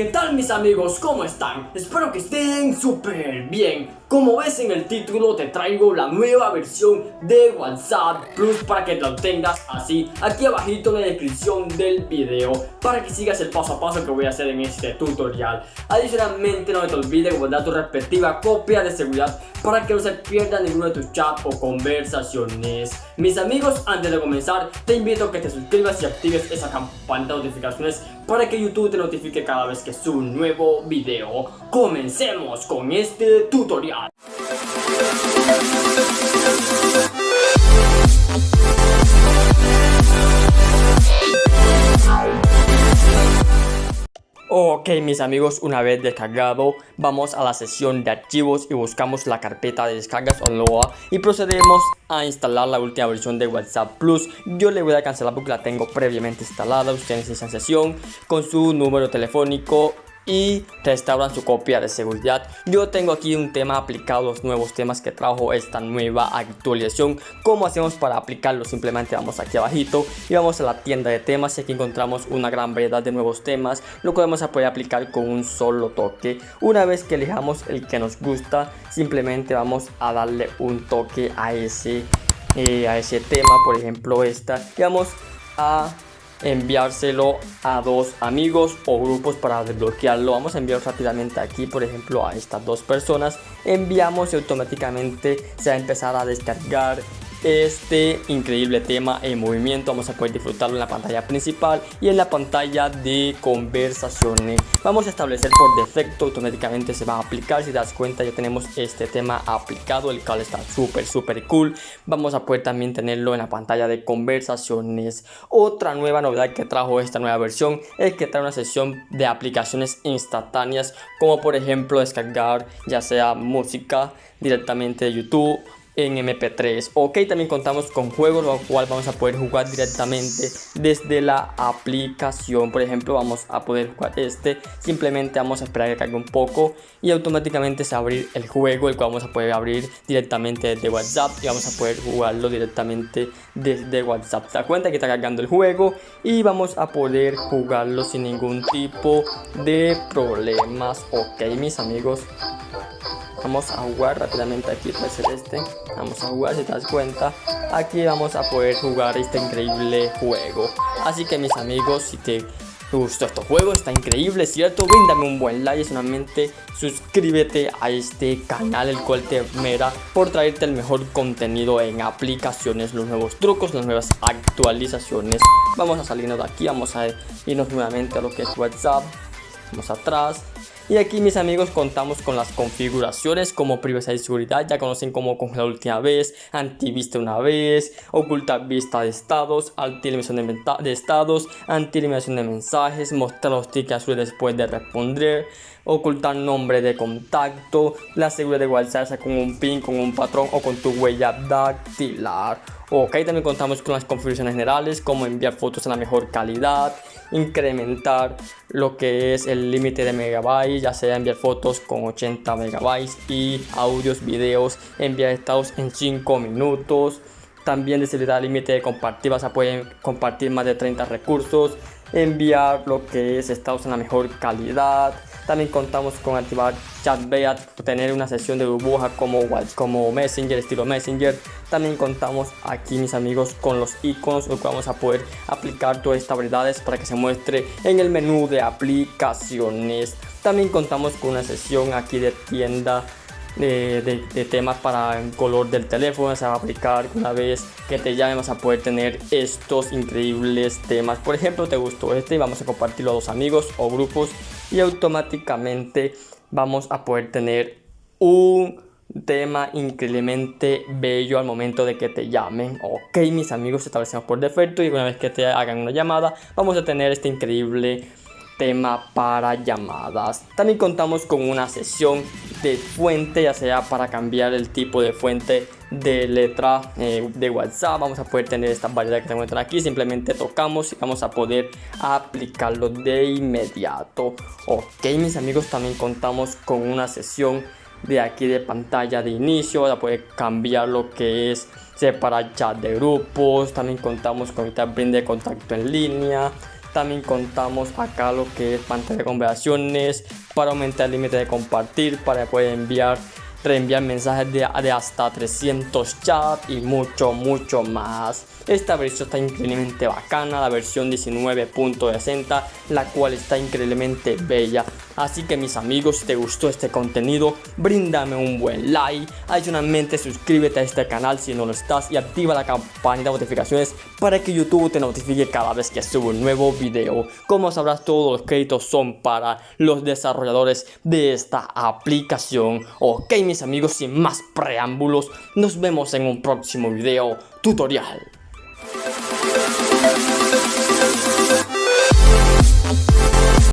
¿qué tal mis amigos? ¿Cómo están? Espero que estén súper bien. Como ves en el título te traigo la nueva versión de WhatsApp Plus para que lo tengas así aquí abajito en la descripción del video para que sigas el paso a paso que voy a hacer en este tutorial. Adicionalmente no te olvides guardar tu respectiva copia de seguridad para que no se pierda ninguno de tus chats o conversaciones. Mis amigos, antes de comenzar te invito a que te suscribas y actives esa campana de notificaciones para que YouTube te notifique cada vez que subo un nuevo video. Comencemos con este tutorial. Ok mis amigos, una vez descargado, vamos a la sesión de archivos y buscamos la carpeta de descargas Onloa y procedemos a instalar la última versión de WhatsApp Plus. Yo le voy a cancelar porque la tengo previamente instalada, ustedes en esa sesión con su número telefónico y restauran su copia de seguridad. Yo tengo aquí un tema aplicado, los nuevos temas que trajo esta nueva actualización. ¿Cómo hacemos para aplicarlo? Simplemente vamos aquí abajito y vamos a la tienda de temas y aquí encontramos una gran variedad de nuevos temas. Lo podemos aplicar con un solo toque. Una vez que elijamos el que nos gusta, simplemente vamos a darle un toque a ese, eh, a ese tema, por ejemplo esta. Y vamos a enviárselo a dos amigos o grupos para desbloquearlo. Vamos a enviar rápidamente aquí, por ejemplo, a estas dos personas. Enviamos y automáticamente se va a empezar a descargar este increíble tema en movimiento. Vamos a poder disfrutarlo en la pantalla principal y en la pantalla de conversaciones. Vamos a establecer por defecto automáticamente se va a aplicar. Si das cuenta ya tenemos este tema aplicado el cual está súper súper cool. Vamos a poder también tenerlo en la pantalla de conversaciones. Otra nueva novedad que trajo esta nueva versión es que trae una sesión de aplicaciones instantáneas como por ejemplo descargar ya sea música directamente de YouTube en MP3 ok también contamos con juegos lo cual vamos a poder jugar directamente desde la aplicación. Por ejemplo vamos a poder jugar este. Simplemente vamos a esperar que cargue un poco y automáticamente se va a abrir el juego el cual vamos a poder abrir directamente desde whatsapp y vamos a poder jugarlo directamente desde whatsapp. Se da cuenta que está cargando el juego y vamos a poder jugarlo sin ningún tipo de problemas. Ok mis amigos vamos a jugar rápidamente aquí puede ser este. Vamos a jugar si te das cuenta. Aquí vamos a poder jugar este increíble juego. Así que mis amigos si te gustó este juego está increíble cierto brindame un buen like y solamente suscríbete a este canal el cual te mera por traerte el mejor contenido en aplicaciones los nuevos trucos las nuevas actualizaciones. Vamos a salirnos de aquí vamos a irnos nuevamente a lo que es whatsapp. Vamos atrás y aquí mis amigos contamos con las configuraciones como privacidad y seguridad, ya conocen como congelar última vez, antivista una vez, ocultar vista de estados, anti-eliminación de, estados, anti-eliminación de mensajes, mostrar los tickets azules después de responder, ocultar nombre de contacto, la seguridad de WhatsApp con un pin, con un patrón o con tu huella dactilar. Ok, también contamos con las configuraciones generales como enviar fotos en la mejor calidad, incrementar lo que es el límite de megabytes, ya sea enviar fotos con 80 megabytes y audios, videos, enviar estados en 5 minutos. También desactivar el límite de compartir, vas a poder compartir más de 30 recursos, enviar lo que es estados en la mejor calidad, también contamos con activar ChatBeat, tener una sesión de burbuja como, como Messenger, estilo Messenger. También contamos aquí, mis amigos, con los iconos, lo que vamos a poder aplicar todas estas habilidades para que se muestre en el menú de aplicaciones. También contamos con una sesión aquí de tienda de, temas para el color del teléfono se va a aplicar una vez que te llamen vas a poder tener estos increíbles temas. Por ejemplo te gustó este y vamos a compartirlo a dos amigos o grupos y automáticamente vamos a poder tener un tema increíblemente bello al momento de que te llamen. Ok mis amigos establecemos por defecto y una vez que te hagan una llamada vamos a tener este increíble tema para llamadas. También contamos con una sesión de fuente, ya sea para cambiar el tipo de fuente de letra eh, de WhatsApp. Vamos a poder tener esta variedad que se encuentran aquí. Simplemente tocamos y vamos a poder aplicarlo de inmediato. Ok, mis amigos, también contamos con una sesión de aquí de pantalla de inicio. a poder cambiar lo que es separar chat de grupos. También contamos con esta de contacto en línea también contamos acá lo que es pantalla de conversaciones para aumentar el límite de compartir para poder enviar reenviar mensajes de, de hasta 300 chats y mucho mucho más esta versión está increíblemente bacana, la versión 19.60, la cual está increíblemente bella. Así que mis amigos, si te gustó este contenido, bríndame un buen like. Adicionalmente, suscríbete a este canal si no lo estás y activa la campanita de notificaciones para que YouTube te notifique cada vez que subo un nuevo video. Como sabrás, todos los créditos son para los desarrolladores de esta aplicación. Ok, mis amigos, sin más preámbulos, nos vemos en un próximo video tutorial.